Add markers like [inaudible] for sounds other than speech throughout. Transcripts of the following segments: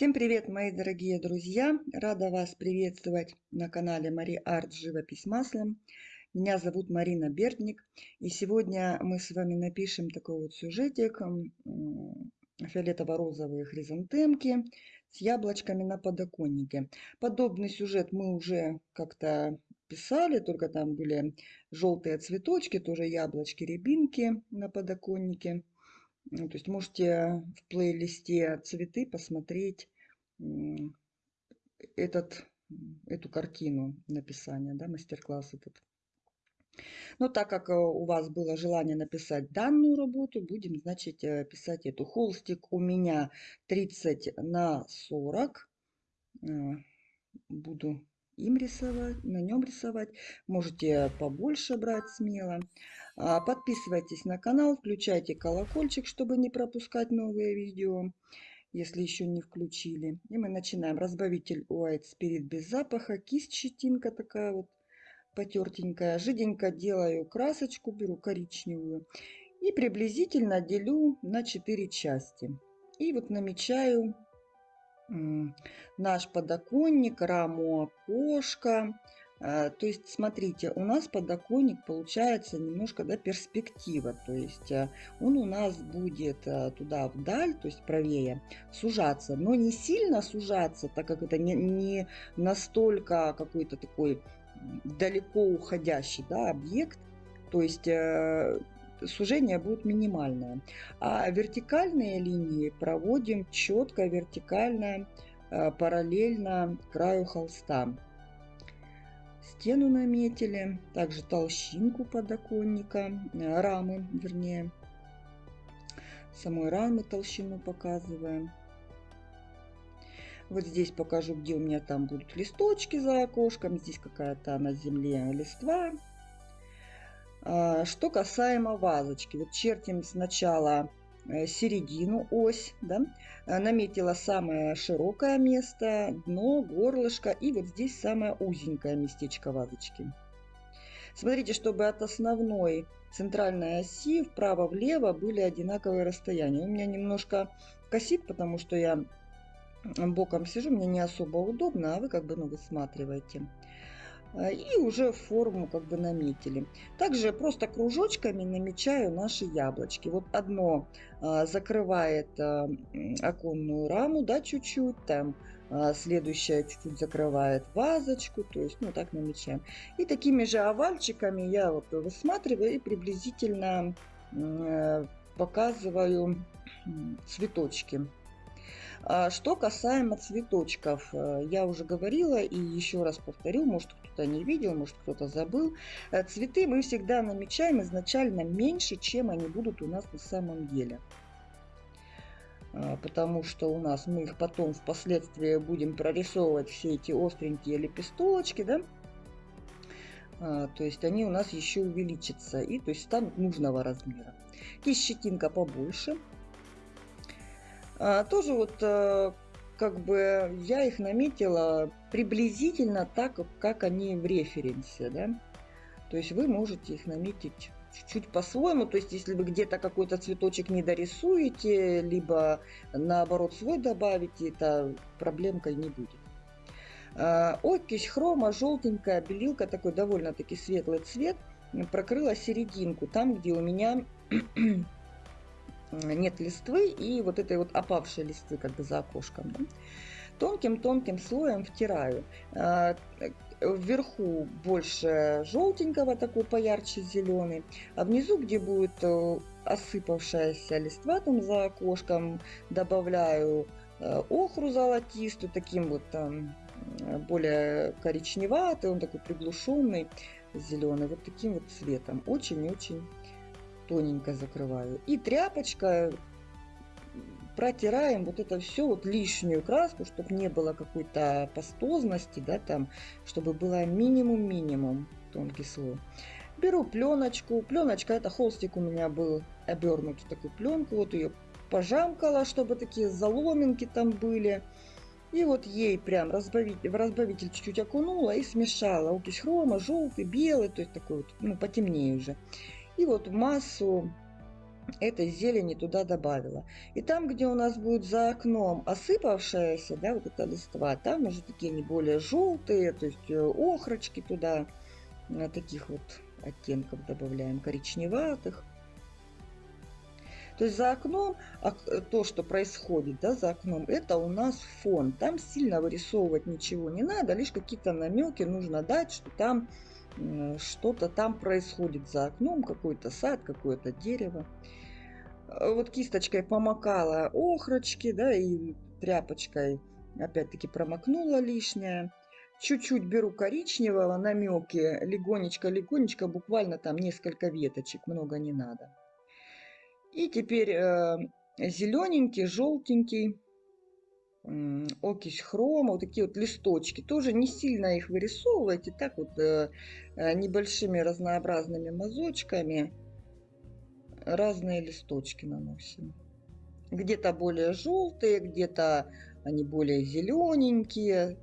Всем привет, мои дорогие друзья! Рада вас приветствовать на канале Мари Арт Живопись маслом. Меня зовут Марина Бердник. И сегодня мы с вами напишем такой вот сюжетик. Фиолетово-розовые хризантемки с яблочками на подоконнике. Подобный сюжет мы уже как-то писали, только там были желтые цветочки, тоже яблочки, рябинки на подоконнике. Ну, то есть можете в плейлисте цветы посмотреть этот, эту картину написания, да, мастер-класс этот. Но так как э, у вас было желание написать данную работу, будем, значит, э, писать эту. Холстик у меня 30 на 40. Э, буду им рисовать, на нем рисовать. Можете побольше брать смело. А, подписывайтесь на канал, включайте колокольчик, чтобы не пропускать новые видео, если еще не включили. И мы начинаем. Разбавитель White Spirit без запаха, кисть щетинка такая вот потертенькая. Жиденько делаю красочку, беру коричневую. И приблизительно делю на 4 части. И вот намечаю наш подоконник, раму окошка. А, то есть, смотрите, у нас подоконник получается немножко да, перспектива. То есть а, он у нас будет а, туда вдаль, то есть правее, сужаться. Но не сильно сужаться, так как это не, не настолько какой-то такой далеко уходящий да, объект. То есть сужение будет минимальное. А вертикальные линии проводим четко, вертикально, э, параллельно краю холста. Стену наметили, также толщинку подоконника, э, рамы, вернее, самой рамы толщину показываем. Вот здесь покажу, где у меня там будут листочки за окошком. Здесь какая-то на земле листва что касаемо вазочки, вот чертим сначала э, середину, ось, да, а, наметила самое широкое место, дно, горлышко и вот здесь самое узенькое местечко вазочки. Смотрите, чтобы от основной центральной оси вправо-влево были одинаковые расстояния. У меня немножко косит, потому что я боком сижу, мне не особо удобно, а вы как бы ну, высматриваете. А, и уже форму как бы наметили. Также просто кружочками намечаю наши яблочки. Вот одно а, закрывает а, оконную раму, да, чуть-чуть, там следующее чуть-чуть закрывает вазочку, то есть, ну, так намечаем. И такими же овальчиками я вот высматриваю и приблизительно показываю цветочки. Что касаемо цветочков, э, я уже говорила и еще раз повторю, может кто-то не видел, может кто-то забыл. Э, цветы мы всегда намечаем изначально меньше, чем они будут у нас на самом деле. А, потому что у нас мы их потом впоследствии будем прорисовывать все эти остренькие лепесточки, да? А, то есть они у нас еще увеличатся и то есть станут нужного размера. Кисть щетинка побольше. А, тоже вот э, как бы я их наметила приблизительно так, как они в референсе, да. То есть вы можете их наметить чуть-чуть по-своему. То есть если вы где-то какой-то цветочек не дорисуете, либо наоборот свой добавите, это проблемкой не будет. А, окись хрома, желтенькая белилка, такой довольно-таки светлый цвет, прокрыла серединку, там, где у меня нет листвы и вот этой вот опавшей листвы как бы за окошком. Тонким-тонким слоем втираю. А, вверху больше желтенького, такой поярче зеленый, а внизу, где будет э, осыпавшаяся листва там за окошком, добавляю э, охру золотистую, таким вот там более коричневатый, он такой приглушенный, зеленый, вот таким вот цветом. Очень-очень тоненько закрываю. И тряпочка протираем вот это все, вот лишнюю краску, чтобы не было какой-то пастозности, да, там, чтобы было минимум-минимум тонкий слой. Беру пленочку. Пленочка, это холстик у меня был обернут в такую пленку. Вот ее пожамкала, чтобы такие заломинки там были. И вот ей прям разбавитель, в разбавитель чуть-чуть окунула и смешала. Окись хрома, желтый, белый, то есть такой вот, ну, потемнее уже. И вот массу этой зелени туда добавила. И там, где у нас будет за окном осыпавшаяся, да, вот эта листва, там уже такие не более желтые, то есть э, охрочки туда, э, таких вот оттенков добавляем, коричневатых. То есть за окном, а, то, что происходит да, за окном, это у нас фон. Там сильно вырисовывать ничего не надо, лишь какие-то намеки нужно дать, что там что-то там происходит за окном, какой-то сад, какое-то дерево. А вот кисточкой помакала охрочки, да, и тряпочкой опять-таки промокнула лишнее. Чуть-чуть беру коричневого, намеки, легонечко-легонечко, буквально там несколько веточек, много не надо. И теперь э, зелененький, желтенький, э, окись хрома, вот такие вот листочки. Тоже не сильно их вырисовывайте, так вот э, э, небольшими разнообразными мазочками разные листочки наносим. Где-то более желтые, где-то они более зелененькие,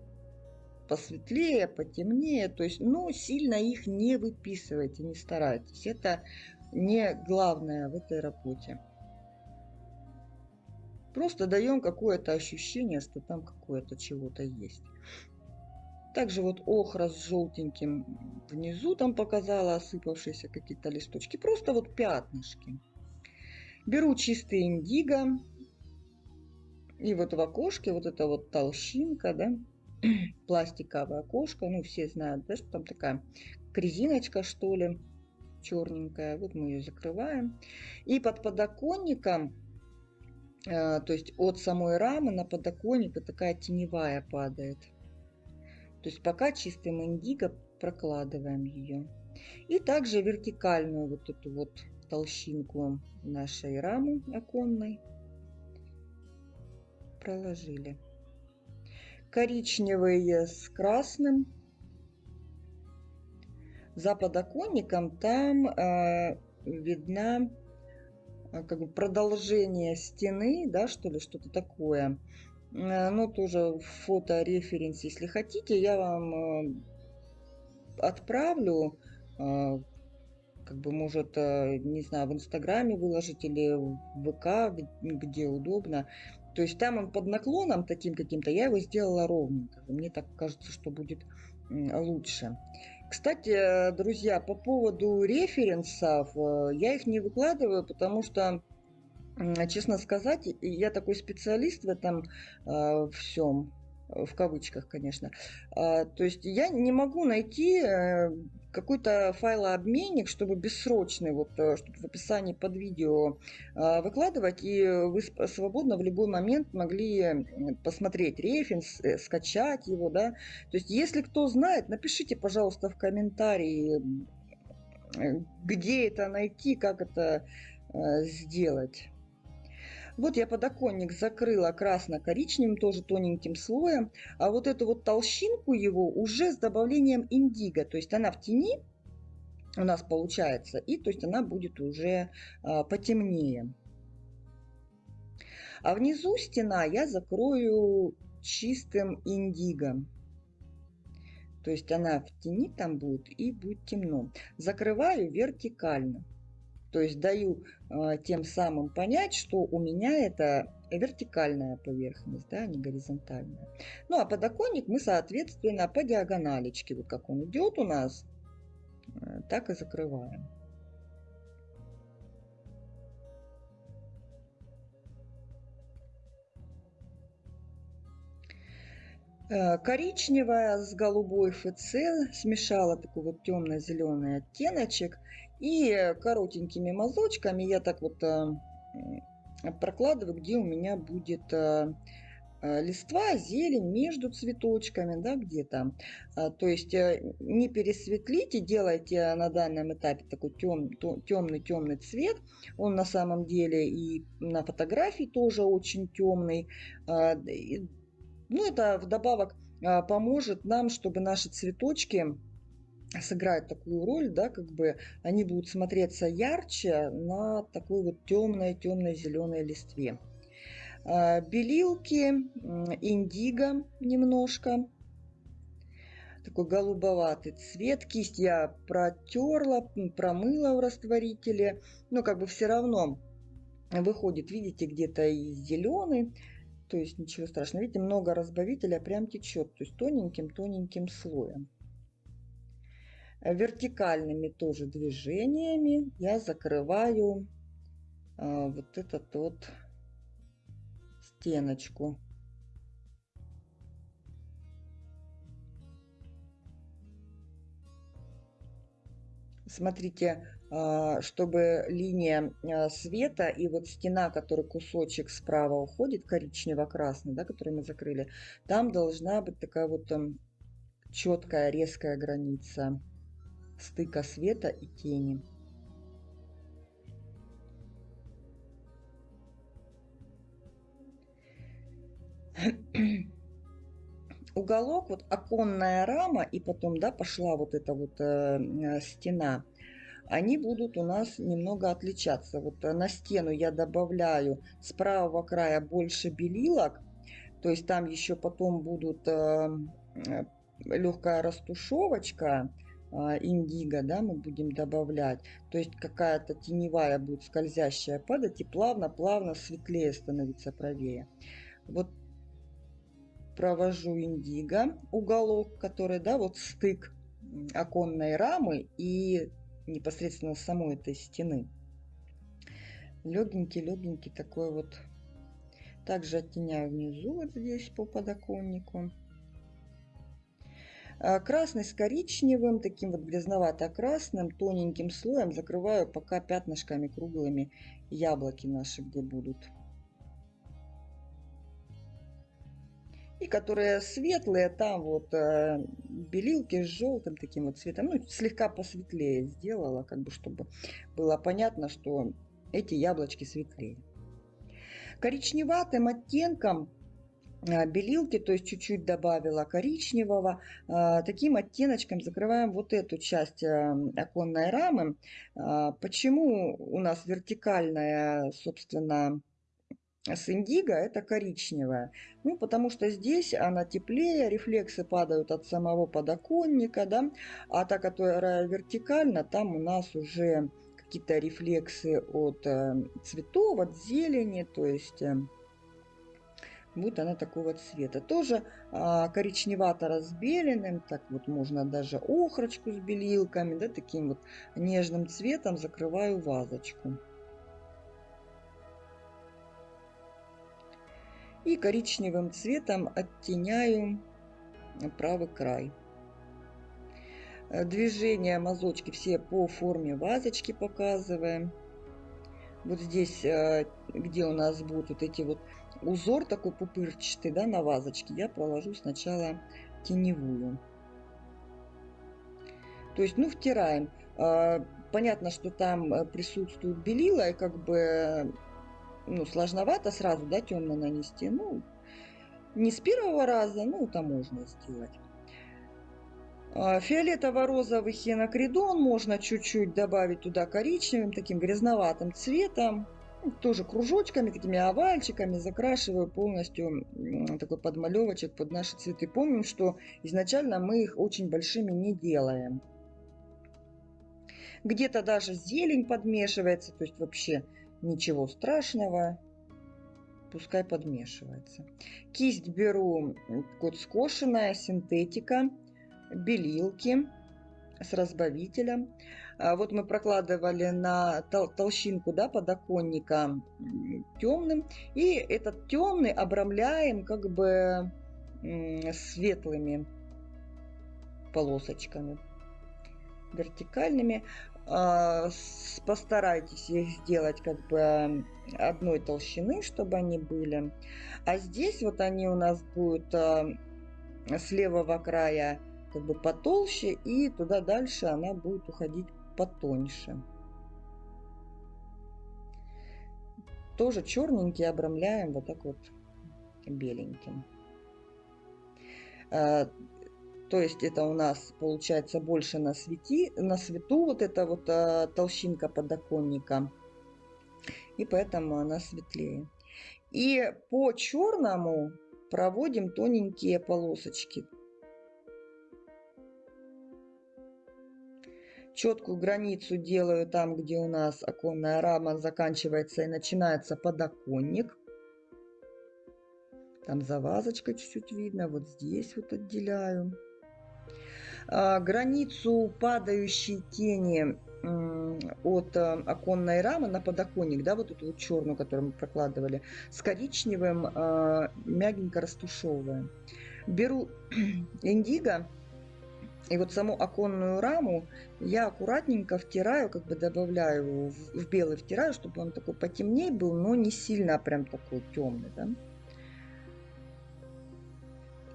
посветлее, потемнее. То есть, ну, сильно их не выписывайте, не старайтесь. Это не главное в этой работе. Просто даем какое-то ощущение, что там какое-то чего-то есть. Также вот охра с желтеньким внизу там показала осыпавшиеся какие-то листочки. Просто вот пятнышки. Беру чистый индиго. И вот в окошке вот эта вот толщинка, да, [clears throat] пластиковое окошко. Ну, все знают, да, что там такая резиночка, что ли черненькая. Вот мы ее закрываем. И под подоконником, то есть от самой рамы на подоконник такая теневая падает. То есть пока чистым индиго прокладываем ее. И также вертикальную вот эту вот толщинку нашей рамы оконной проложили. Коричневый с красным за подоконником там э, видна как бы продолжение стены, да, что ли, что-то такое. Э, ну, тоже фото-референс, если хотите, я вам э, отправлю, э, как бы, может, э, не знаю, в Инстаграме выложить или в ВК, где удобно. То есть там он под наклоном таким каким-то, я его сделала ровненько. Мне так кажется, что будет лучше. Кстати, друзья, по поводу референсов, э, я их не выкладываю, потому что, честно сказать, я такой специалист в этом э, всем, в кавычках, конечно. То есть я не могу найти э, какой-то файлообменник, чтобы бессрочный, вот, э, чтобы в описании под видео а, выкладывать, и вы свободно в любой момент могли посмотреть референс, э, скачать его, да. То есть если кто знает, напишите, пожалуйста, в комментарии, где это найти, как это сделать. Вот я подоконник закрыла красно-коричневым, тоже тоненьким слоем. А вот эту вот толщинку его уже с добавлением индиго. То есть она в тени у нас получается. И то есть она будет уже а, потемнее. А внизу стена я закрою чистым индиго. То есть она в тени там будет и будет темно. Закрываю вертикально. То есть даю э, тем самым понять, что у меня это вертикальная поверхность, да, а не горизонтальная. Ну а подоконник мы, соответственно, по диагоналечке, вот как он идет у нас, э, так и закрываем. Э, коричневая с голубой ФЦ смешала такой вот темно-зеленый оттеночек и коротенькими мазочками я так вот э, прокладываю, где у меня будет э, э, листва, зелень между цветочками, да, где-то. А, то есть не пересветлите, делайте на данном этапе такой тем, темный-темный цвет. Он на самом деле и на фотографии тоже очень темный. А, ну, это вдобавок а, поможет нам, чтобы наши цветочки сыграют такую роль, да, как бы они будут смотреться ярче на такой вот темной, темной зеленой листве. А, белилки, индиго немножко, такой голубоватый цвет. Кисть я протерла, промыла в растворителе, но как бы все равно выходит, видите, где-то и зеленый, то есть ничего страшного. Видите, много разбавителя прям течет, то есть тоненьким-тоненьким слоем. Вертикальными тоже движениями я закрываю а, вот этот вот стеночку. Смотрите, а, чтобы линия а, света и вот стена, который кусочек справа уходит, коричнево-красный, да, который мы закрыли, там должна быть такая вот там четкая, резкая граница стыка света и тени. [clears throat] Уголок, вот оконная рама, и потом, да, пошла вот эта вот э, э стена – они будут у нас немного отличаться. Вот э, на стену я добавляю с правого края больше белилок, то есть там еще потом будут э, э, легкая растушевочка, индиго, да, мы будем добавлять. То есть какая-то теневая будет скользящая падать и плавно-плавно светлее становиться правее. Вот провожу индиго, уголок, который, да, вот стык оконной рамы и непосредственно самой этой стены. Легенький-легенький такой вот. Также оттеняю внизу вот здесь по подоконнику. А, красный с коричневым, таким вот грязновато-красным, тоненьким слоем закрываю пока пятнышками круглыми яблоки наши, где будут. И которые светлые, там вот э, белилки с желтым таким вот цветом, ну, слегка посветлее сделала, как бы, чтобы было понятно, что эти яблочки светлее. Коричневатым оттенком белилки, то есть чуть-чуть добавила коричневого. Э, таким оттеночком закрываем вот эту часть э, оконной рамы. Почему у нас вертикальная, собственно, с индиго это коричневая. Ну, потому что здесь она теплее, рефлексы падают от самого подоконника, да, а та, которая вертикально, там у нас уже какие-то рефлексы от э, цветов, от зелени, то есть будет она такого цвета. Тоже э, коричневато-разбеленным, так вот можно даже охрочку с белилками, да, таким вот нежным цветом закрываю вазочку. и коричневым цветом оттеняю правый край. Движения мазочки все по форме вазочки показываем. Вот здесь, э, где у нас будут вот эти вот узор такой пупырчатый, да, на вазочке, я проложу сначала теневую. То есть, ну, втираем. Э, понятно, что там присутствует белила, и как бы ну, сложновато сразу, да, темно нанести. Ну, не с первого раза, ну, это можно сделать. А, фиолетово-розовый хинокридон можно чуть-чуть добавить туда коричневым, таким грязноватым цветом. Тоже кружочками, такими овальчиками закрашиваю полностью такой подмалевочек под наши цветы. Помним, что изначально мы их очень большими не делаем. Где-то даже зелень подмешивается, то есть вообще Ничего страшного, пускай подмешивается. Кисть беру вот скошенная, синтетика, белилки с разбавителем. А вот мы прокладывали на тол толщинку да, подоконника темным. И этот темный обрамляем как бы светлыми полосочками вертикальными. А, постарайтесь их сделать как бы одной толщины, чтобы они были. А здесь вот они у нас будут а, с левого края как бы потолще, и туда дальше она будет уходить потоньше. Тоже черненький обрамляем вот так вот беленьким. А, то есть это у нас получается больше на, свети, на свету вот эта вот а, толщинка подоконника. И поэтому она светлее. И по черному проводим тоненькие полосочки. Четкую границу делаю там, где у нас оконная рама заканчивается и начинается подоконник. Там за вазочкой чуть-чуть видно. Вот здесь вот отделяю. А, границу падающей тени от э, оконной рамы на подоконник, да, вот эту вот черную, которую мы прокладывали, с коричневым э, мягенько растушевываем. Беру [clears throat] индиго, и вот саму оконную раму я аккуратненько втираю, как бы добавляю в, в белый втираю, чтобы он такой потемнее был, но не сильно прям такой темный, да.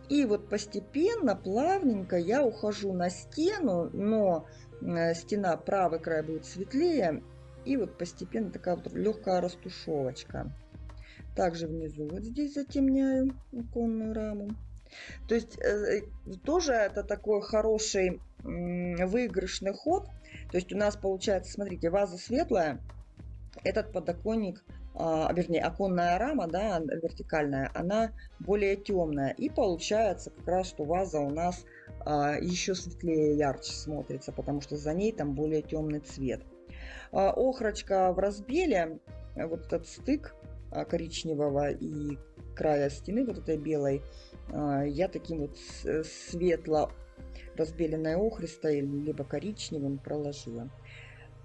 И вот постепенно, плавненько я ухожу на стену, но Э, стена, правый край будет светлее. И вот постепенно такая вот легкая растушевочка. Также внизу вот здесь затемняю оконную раму. То есть э, тоже это такой хороший выигрышный ход. То есть у нас получается, смотрите, ваза светлая, этот подоконник, а, вернее, оконная рама, да, вертикальная, она более темная. И получается как раз, что ваза у нас а, еще светлее, ярче смотрится, потому что за ней там более темный цвет. А, охрочка в разбеле, э, вот этот стык а, коричневого и края стены вот этой белой, я таким вот светло разбеленной охристой, либо коричневым проложила.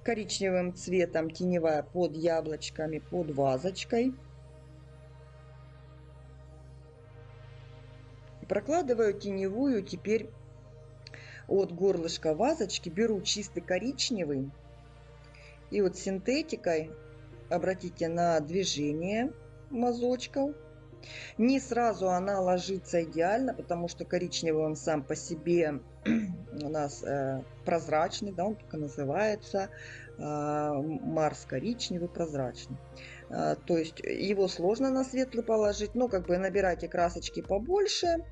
Коричневым цветом теневая под яблочками, под вазочкой. Прокладываю теневую теперь от горлышка вазочки беру чистый коричневый и вот синтетикой обратите на движение мазочков. Не сразу она ложится идеально, потому что коричневый он сам по себе [clears throat] у нас э, прозрачный, да, он только называется э, Марс коричневый прозрачный. Э, то есть его сложно на светлый положить, но как бы набирайте красочки побольше,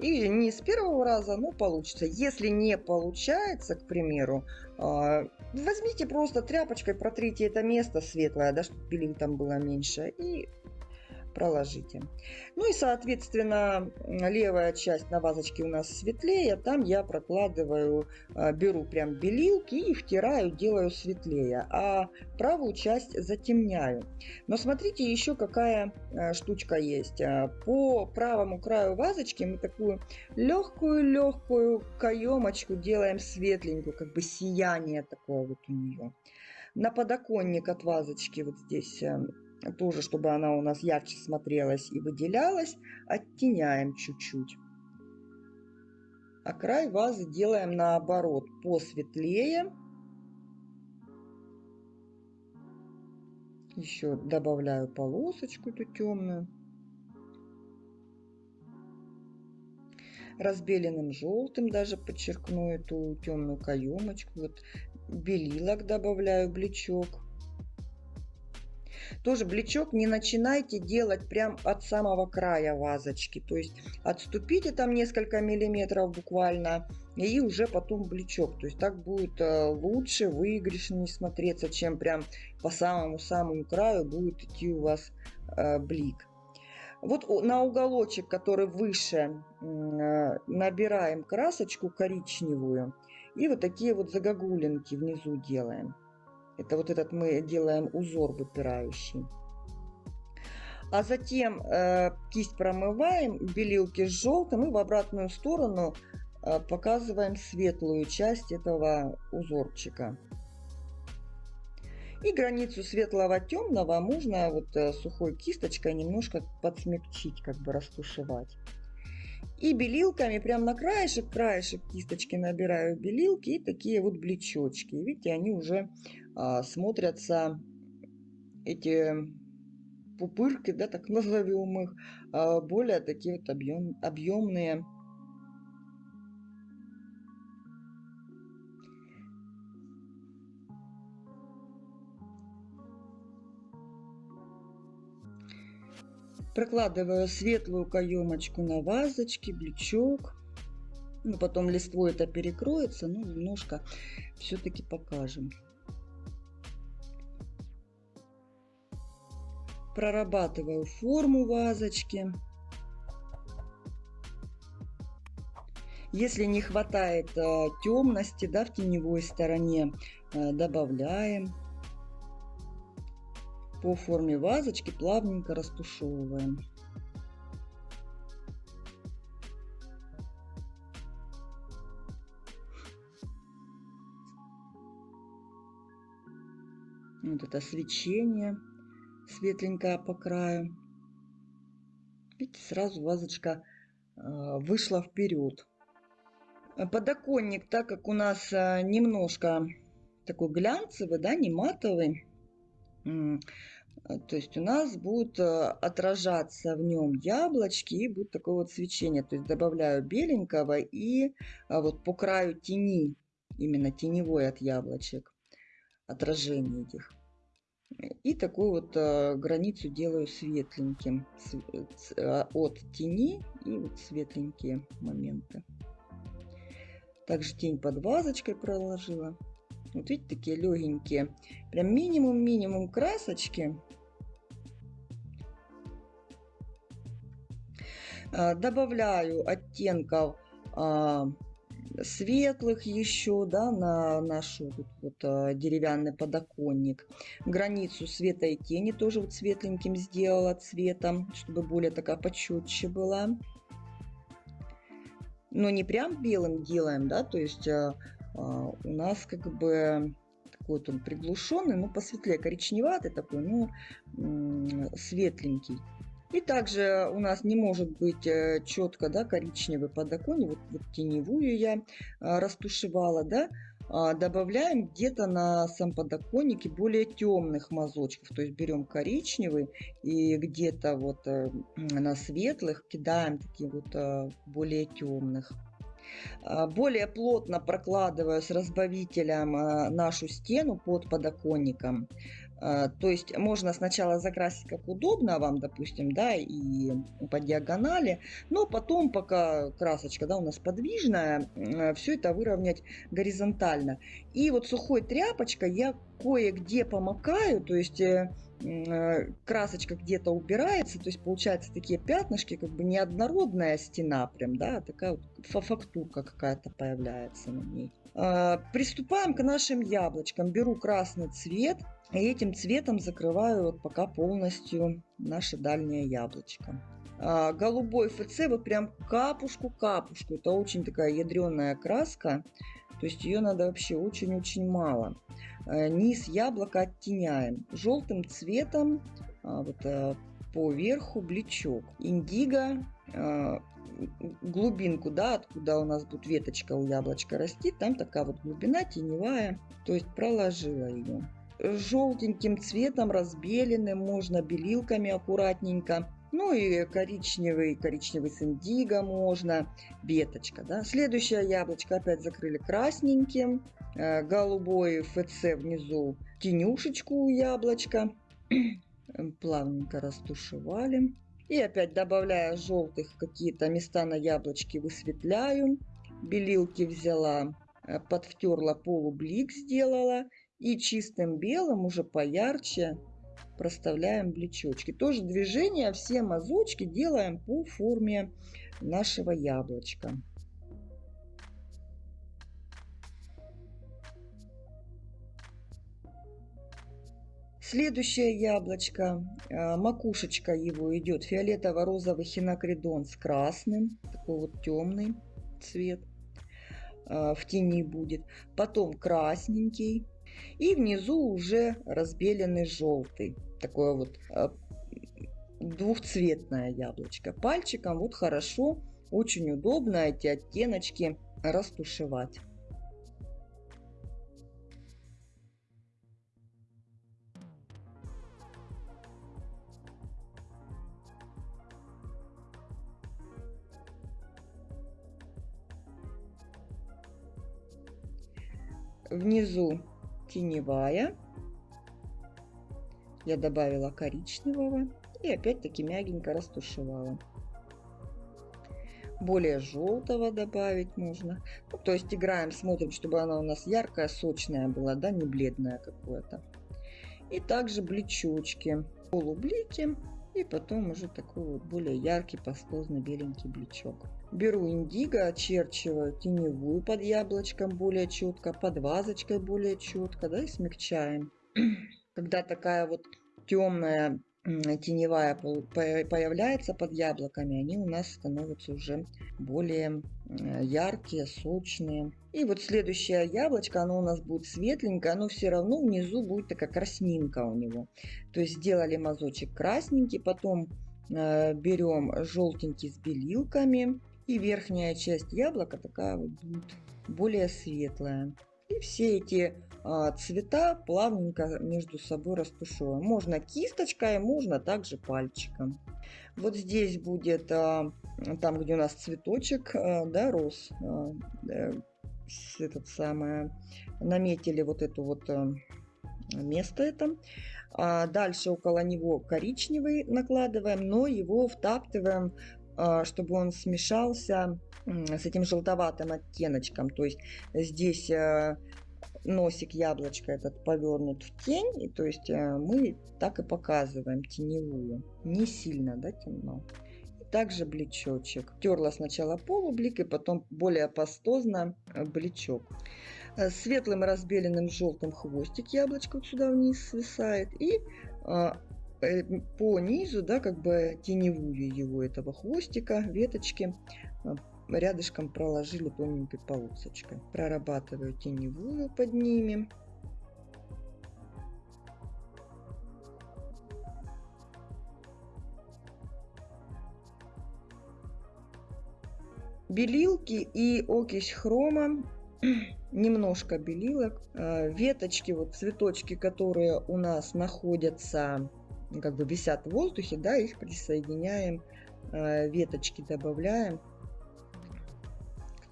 и не с первого раза, но получится. Если не получается, к примеру, а, возьмите просто тряпочкой, протрите это место светлое, да, чтобы пилинг там было меньше, и проложите. Ну и, соответственно, левая часть на вазочке у нас светлее. Там я прокладываю, а, беру прям белилки и втираю, делаю светлее. А правую часть затемняю. Но смотрите, еще какая а, штучка есть. А, по правому краю вазочки мы такую легкую-легкую каемочку делаем светленькую, как бы сияние такое вот у нее. На подоконник от вазочки вот здесь тоже, чтобы она у нас ярче смотрелась и выделялась, оттеняем чуть-чуть. А край вазы делаем наоборот, посветлее. Еще добавляю полосочку эту темную. Разбеленным желтым даже подчеркну эту темную каемочку. Вот белилок добавляю, блечок. Тоже блечок не начинайте делать прям от самого края вазочки. То есть отступите там несколько миллиметров буквально и уже потом блечок. То есть так будет э, лучше, выигрышнее смотреться, чем прям по самому-самому краю будет идти у вас э, блик. Вот на уголочек, который выше, э, набираем красочку коричневую. И вот такие вот загогулинки внизу делаем. Это вот этот мы делаем узор выпирающий. А затем э, кисть промываем, белилки с желтым и в обратную сторону э, показываем светлую часть этого узорчика. И границу светлого темного можно вот э, сухой кисточкой немножко подсмягчить, как бы растушевать. И белилками прям на краешек, краешек кисточки набираю белилки и такие вот блечочки. Видите, они уже а, смотрятся, эти пупырки, да, так [laughs] назовем их, а, более такие вот объем, объемные. Прокладываю светлую каемочку на вазочке, блечок. Ну, потом листвой это перекроется, но немножко все-таки покажем. Прорабатываю форму вазочки. Если не хватает э, темности да, в теневой стороне, э, добавляем. По форме вазочки плавненько растушевываем. Вот это свечение светленькое по краю. Видите, сразу вазочка а, вышла вперед. Подоконник, так как у нас а, немножко такой глянцевый, да, не матовый, то есть у нас будет а, отражаться в нем яблочки и будет такое вот свечение. То есть добавляю беленького и вот по краю тени, именно теневой от яблочек отражение этих. И такую вот э, границу делаю светленьким э, от тени и вот светленькие моменты. Также тень под вазочкой проложила. Вот видите, такие легенькие. Прям минимум-минимум красочки. Э, добавляю оттенков а, светлых еще, да, на наш вот, вот, а, деревянный подоконник. Границу света и тени тоже вот светленьким сделала цветом, чтобы более такая почетче была. Но не прям белым делаем, да, то есть а, а, у нас как бы такой вот он приглушенный, но посветлее, коричневатый такой, но светленький. И также у нас не может быть э, четко да, коричневый подоконник. Вот, вот теневую я а, растушевала. Да, а, добавляем где-то на сам подоконнике более темных мазочков. То есть берем коричневый и где-то вот э, на светлых кидаем такие вот э, более темных. А, более плотно прокладываю с разбавителем нашу стену под подоконником. А, то есть можно сначала закрасить как удобно вам, допустим, да, и по диагонали, но потом, пока красочка да, у нас подвижная, все это выровнять горизонтально. И вот сухой тряпочкой я кое-где помакаю, то есть э, э, красочка где-то убирается, то есть получается такие пятнышки, как бы неоднородная стена прям, да, а такая вот фактурка какая-то появляется на ней. А, приступаем к нашим яблочкам. Беру красный цвет, и этим цветом закрываю вот пока полностью наше дальнее яблочко. А, голубой ФЦ вот прям капушку-капушку. Это очень такая ядреная краска. То есть ее надо вообще очень-очень мало. А, низ яблока оттеняем. Желтым цветом а, вот, а, по верху блечок. Индиго а, глубинку, да, откуда у нас будет веточка у яблочка расти, там такая вот глубина теневая, то есть проложила ее желтеньким цветом разбеленным, можно белилками аккуратненько. Ну и коричневый, коричневый с индиго можно, веточка. Да. Следующее яблочко опять закрыли красненьким, э, голубой ФЦ внизу, тенюшечку у яблочка. Плавненько растушевали. И опять добавляя желтых какие-то места на яблочке высветляю. Белилки взяла, э, подвтерла полублик сделала. И чистым белым уже поярче проставляем блечочки. Тоже движение, все мазочки делаем по форме нашего яблочка. Следующее яблочко, а, макушечка его идет фиолетово-розовый хинокридон с красным, такой вот темный цвет а, в тени будет. Потом красненький, и внизу уже разбеленный желтый. Такое вот а, двухцветное яблочко. Пальчиком вот хорошо, очень удобно эти оттеночки растушевать. Внизу теневая. Я добавила коричневого и опять-таки мягенько растушевала. Более желтого добавить можно. Ну, то есть играем, смотрим, чтобы она у нас яркая, сочная была, да, не бледная какое-то. И также блечочки, полублики и потом уже такой вот более яркий, пастозно беленький блечок. Беру индиго, очерчиваю теневую под яблочком более четко, под вазочкой более четко, да, и смягчаем. Когда такая вот темная теневая появляется под яблоками, они у нас становятся уже более яркие, сочные. И вот следующее яблочко, оно у нас будет светленькое, оно все равно внизу будет такая краснинка у него. То есть сделали мазочек красненький, потом э, берем желтенький с белилками, и верхняя часть яблока такая вот будет более светлая. И все эти а, цвета плавненько между собой растушевываем. Можно кисточкой, можно также пальчиком. Вот здесь будет, а, там где у нас цветочек, а, да, рос, этот самое, наметили вот это вот место это. Дальше около него коричневый накладываем, но его втаптываем, чтобы он смешался с этим желтоватым оттеночком. То есть здесь носик яблочка этот повернут в тень, и то есть э, мы так и показываем теневую, не сильно, да, темно. И также бличочек. Терла сначала полублик, и потом более пастозно э, бличок. Э, светлым разбеленным желтым хвостик яблочко вот сюда вниз свисает, и по низу, да, как бы теневую его этого хвостика, веточки рядышком проложили тоненькой полосочкой. Прорабатываю теневую под ними. Белилки и окись хрома [clears throat] немножко белилок. А, веточки, вот цветочки, которые у нас находятся, как бы висят в воздухе, да, их присоединяем, а, веточки добавляем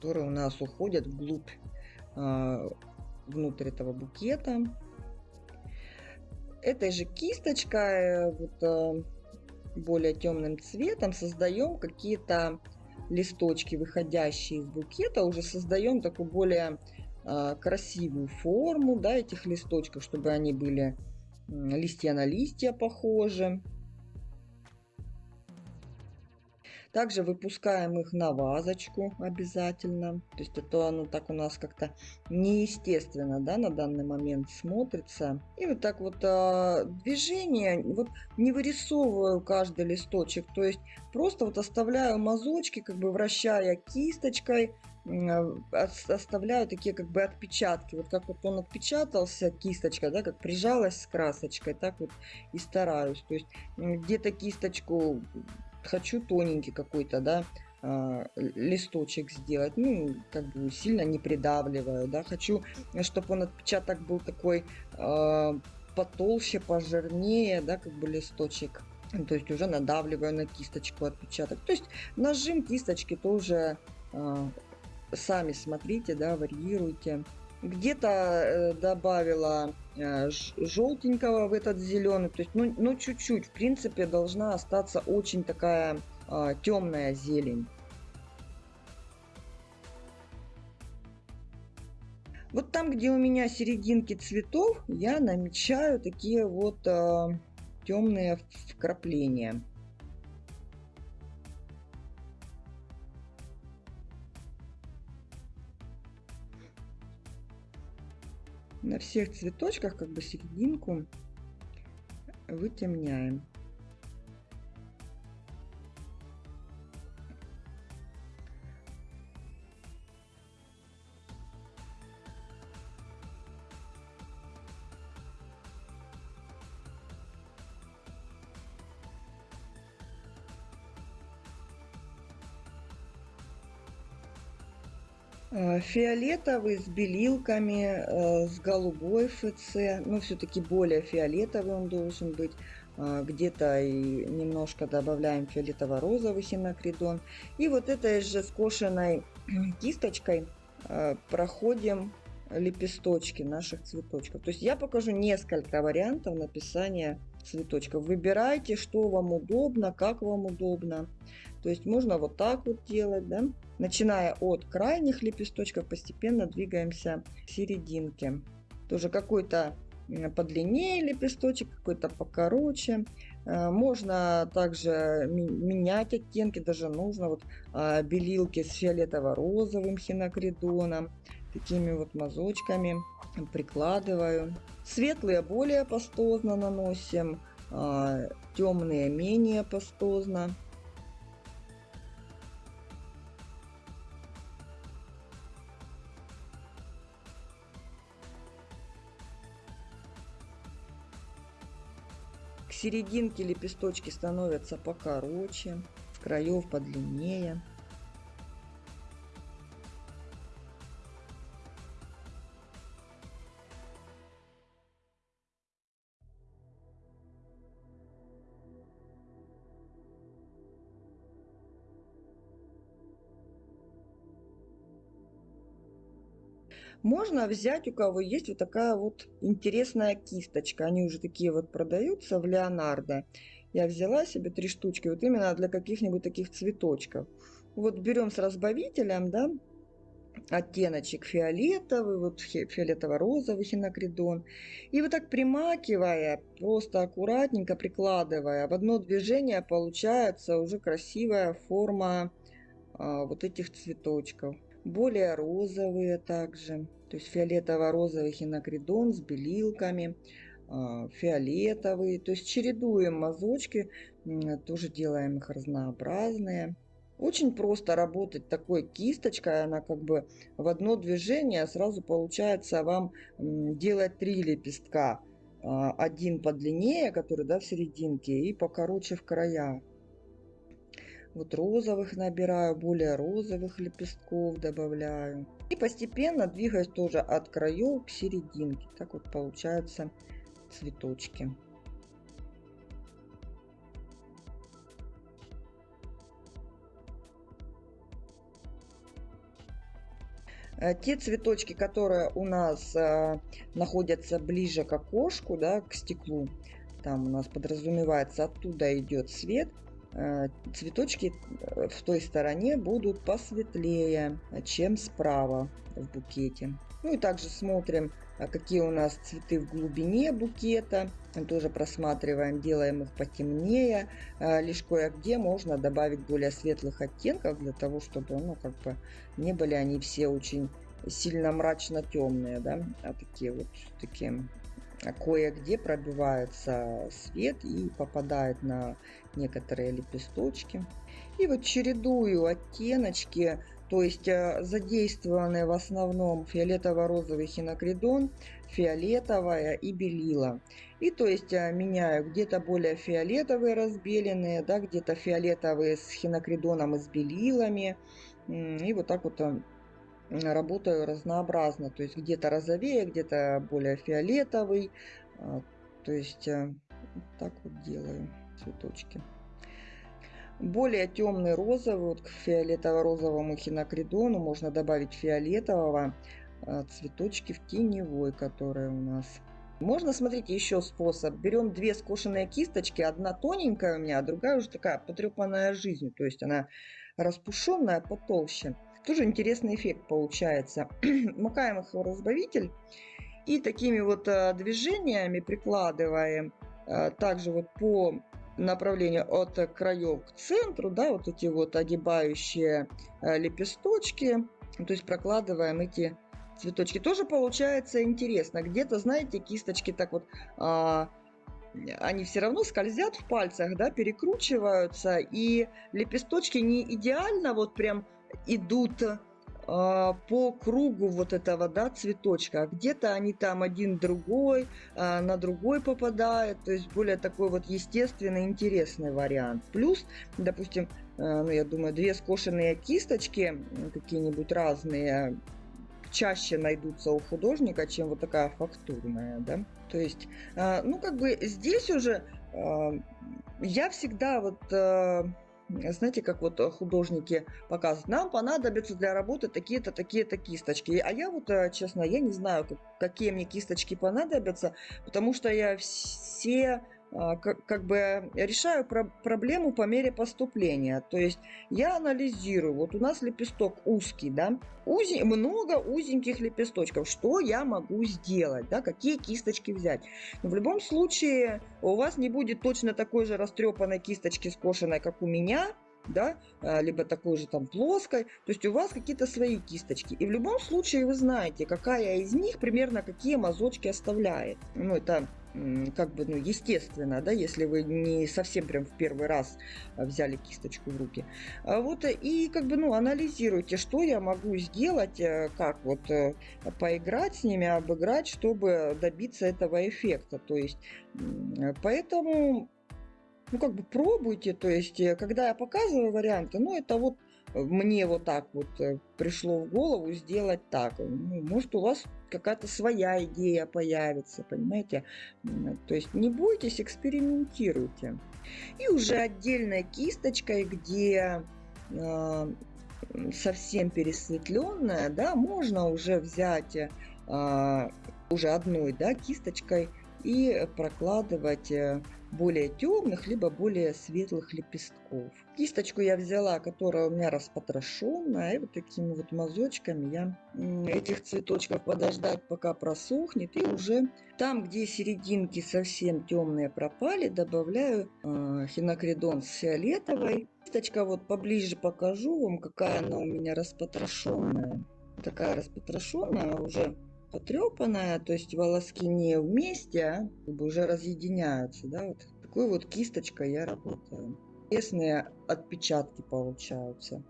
которые у нас уходят вглубь, а, внутрь этого букета. Этой же кисточкой, э, вот, э, более темным цветом, создаем какие-то листочки, выходящие из букета, уже создаем такую более а, красивую форму да, этих листочков, чтобы они были листья на листья похожи. Также выпускаем их на вазочку обязательно. То есть это оно так у нас как-то неестественно да, на данный момент смотрится. И вот так вот а, движение, вот не вырисовываю каждый листочек. То есть просто вот оставляю мазочки, как бы вращая кисточкой а, оставляю такие как бы отпечатки. Вот как вот он отпечатался, кисточка, да, как прижалась с красочкой, так вот и стараюсь. То есть где-то кисточку хочу тоненький какой-то, да, а, листочек сделать, ну, как бы сильно не придавливаю, да, хочу, чтобы он отпечаток был такой э, потолще, пожирнее, да, как бы листочек, то есть уже надавливаю на кисточку отпечаток, то есть нажим кисточки тоже э, сами смотрите, да, варьируйте. Где-то э, добавила э, желтенького в этот зеленый, то есть, ну, ну чуть-чуть, в принципе, должна остаться очень такая а, темная зелень. Вот там, где у меня серединки цветов, я намечаю такие вот а, темные вкрапления. На всех цветочках как бы серединку вытемняем. Фиолетовый с белилками, э, с голубой ФЦ. Ну, все-таки более фиолетовый он должен быть. Э, где-то и немножко добавляем фиолетово-розовый хинокридон. И вот этой же скошенной [clears throat] кисточкой проходим лепесточки наших цветочков. То есть я покажу несколько вариантов написания цветочков. Выбирайте, что вам удобно, как вам удобно. То есть можно вот так вот делать, да. Начиная от крайних лепесточков, постепенно двигаемся к серединке. Тоже какой-то подлиннее лепесточек, какой-то покороче. Э, можно также менять оттенки, даже нужно вот а, белилки с фиолетово-розовым хинокридоном, такими вот мазочками прикладываю. Светлые более пастозно наносим, а, темные менее пастозно. К серединке лепесточки становятся покороче, с краев подлиннее. Можно взять, у кого есть вот такая вот интересная кисточка. Они уже такие вот продаются в Леонардо. Я взяла себе три штучки, вот именно для каких-нибудь таких цветочков. Вот берем с разбавителем, да, оттеночек фиолетовый, вот фиолетово-розовый хинокридон. И вот так примакивая, просто аккуратненько прикладывая, в одно движение получается уже красивая форма а, вот этих цветочков более розовые также. То есть фиолетово-розовый хинокридон с белилками, а, фиолетовый. То есть чередуем мазочки, тоже делаем их разнообразные. Очень просто работать такой кисточкой, она как бы в одно движение сразу получается вам делать три лепестка. А, один подлиннее, который да, в серединке, и покороче в края. Вот розовых набираю, более розовых лепестков добавляю. И постепенно двигаюсь тоже от краев к серединке. Так вот получаются цветочки. Э, те цветочки, которые у нас э, находятся ближе к окошку, да, к стеклу, там у нас подразумевается, оттуда идет свет – цветочки э, в той стороне будут посветлее, чем справа в букете. Ну и также смотрим, а какие у нас цветы в глубине букета. Тоже просматриваем, делаем их потемнее. Э, лишь кое-где можно добавить более светлых оттенков, для того, чтобы ну, как бы не были они все очень сильно мрачно темные, да, а такие вот такие кое-где пробивается свет и попадает на некоторые лепесточки. И вот чередую оттеночки, то есть э, задействованы в основном фиолетово-розовый хинокридон, фиолетовая и белила. И то есть э, меняю где-то более фиолетовые разбеленные, да, где-то фиолетовые с хинокридоном и с белилами. И вот так вот э, работаю разнообразно. То есть где-то розовее, где-то более фиолетовый. А, то есть э, так вот делаю цветочки. Более темный розовый, вот к фиолетово-розовому хинокридону можно добавить фиолетового а, цветочки в теневой, которые у нас. Можно, смотрите, еще способ. Берем две скошенные кисточки, одна тоненькая у меня, а другая уже такая потрепанная жизнью, то есть она распушенная, потолще. Тоже интересный эффект получается. [clears throat] Макаем их в разбавитель и такими вот э, движениями прикладываем э, также вот по направлению от краев к центру, да, вот эти вот огибающие э, лепесточки, то есть прокладываем эти цветочки. Тоже получается интересно. Где-то, знаете, кисточки так вот а, они все равно скользят в пальцах, да, перекручиваются, и лепесточки не идеально вот прям идут э, по кругу вот этого да, цветочка. Где-то они там один другой, э, на другой попадают. То есть более такой вот естественный, интересный вариант. Плюс, допустим, э, ну я думаю, две скошенные кисточки, какие-нибудь разные, чаще найдутся у художника, чем вот такая фактурная, да. То есть, ну как бы здесь уже я всегда вот знаете, как вот э, художники показывают, нам понадобятся для работы такие-то, такие-то кисточки. А я вот, э, честно, я не знаю, какие мне кисточки понадобятся, потому что я все как, как бы решаю про проблему по мере поступления. То есть я анализирую. Вот у нас лепесток узкий, да, Узи, много узеньких лепесточков. Что я могу сделать, да, какие кисточки взять? Но в любом случае у вас не будет точно такой же растрепанной кисточки скошенной, как у меня, да, а, либо такой же там плоской. То есть у вас какие-то свои кисточки. И в любом случае вы знаете, какая из них примерно какие мазочки оставляет. Ну, это как бы, ну, естественно, да, если вы не совсем прям в первый раз а, взяли кисточку в руки. А вот и как бы, ну, анализируйте, что я могу сделать, э, как вот э, поиграть с ними, обыграть, чтобы добиться этого эффекта. То есть, поэтому ну, как бы пробуйте, то есть, э, когда я показываю варианты, ну, это вот э, мне вот так вот э, пришло в голову сделать так. Ну, может, у вас какая-то своя идея появится, понимаете? То есть не бойтесь, экспериментируйте. И уже отдельной кисточкой, где э, совсем пересветленная, да, можно уже взять э, уже одной, да, кисточкой и прокладывать более темных, либо более светлых лепестков. Кисточку я взяла, которая у меня распотрошенная, и вот такими вот мазочками я этих цветочков подождать, пока просохнет, и уже там, где серединки совсем темные пропали, добавляю э, хинокридон с фиолетовой. Кисточка вот поближе покажу вам, какая она у меня распотрошенная. Такая распотрошенная уже потрепанная, то есть волоски не вместе, а как бы уже разъединяются, да, вот такой вот кисточкой я работаю. Интересные отпечатки получаются.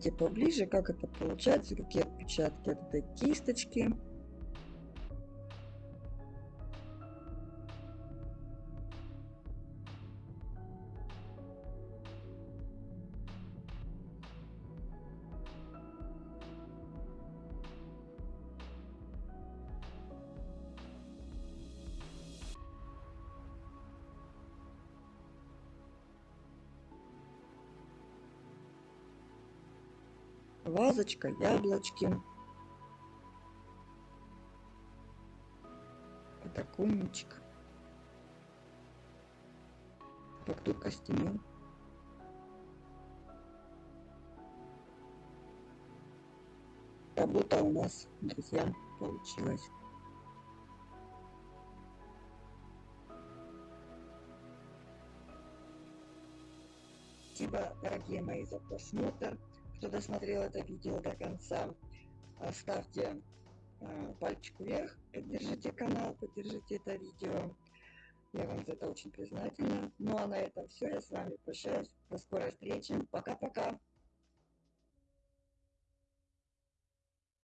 Смотрите поближе, как это получается, какие отпечатки от этой кисточки. Вазочка, яблочки, подоконничек, фактур костяной. Работа у нас, друзья, получилась. Спасибо, дорогие мои, за просмотр кто досмотрел это видео до конца, ставьте а, пальчик вверх, поддержите канал, поддержите это видео. Я вам за это очень признательна. Ну а на этом все. Я с вами прощаюсь. До скорой встречи. Пока-пока.